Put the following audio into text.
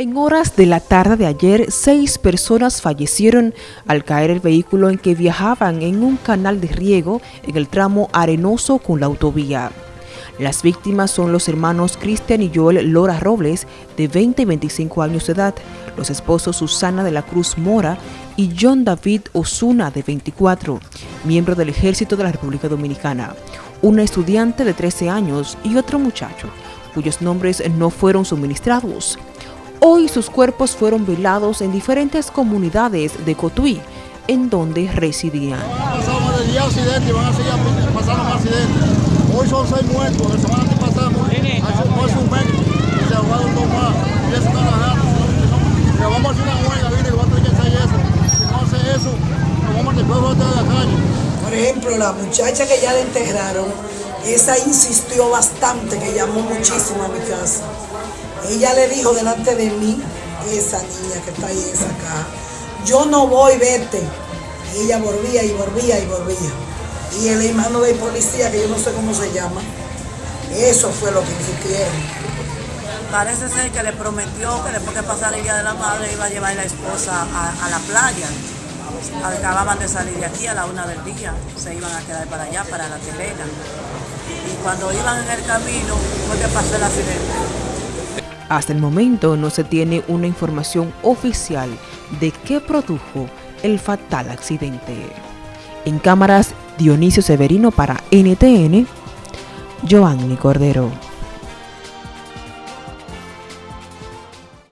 En horas de la tarde de ayer, seis personas fallecieron al caer el vehículo en que viajaban en un canal de riego en el tramo arenoso con la autovía. Las víctimas son los hermanos Cristian y Joel Lora Robles, de 20 y 25 años de edad, los esposos Susana de la Cruz Mora y John David Osuna, de 24, miembro del Ejército de la República Dominicana, una estudiante de 13 años y otro muchacho, cuyos nombres no fueron suministrados. Hoy sus cuerpos fueron velados en diferentes comunidades de Cotuí, en donde residían. Hoy son seis muertos, la semana que pasamos, hace un mes que se ahogaron dos más, y eso está bajando. Pero vamos a hacer una huelga, ¿viste? Que va a tener que hacer eso. Si no hace eso, nos vamos después de la calle. Por ejemplo, la muchacha que ya le enterraron, esa insistió bastante, que llamó muchísimo a mi casa. Ella le dijo delante de mí, esa niña que está ahí esa caja, yo no voy, vete. Y ella volvía y volvía y volvía. Y el hermano de policía, que yo no sé cómo se llama, eso fue lo que insistieron. Parece ser que le prometió que después que pasara el Día de la Madre iba a llevar a la esposa a, la playa. Acababan de salir de aquí a la una del día, se iban a quedar para allá, para la telena. Y cuando iban en el camino fue que pasó el accidente. Hasta el momento no se tiene una información oficial de qué produjo el fatal accidente. En cámaras, Dionisio Severino para NTN, Joanny Cordero.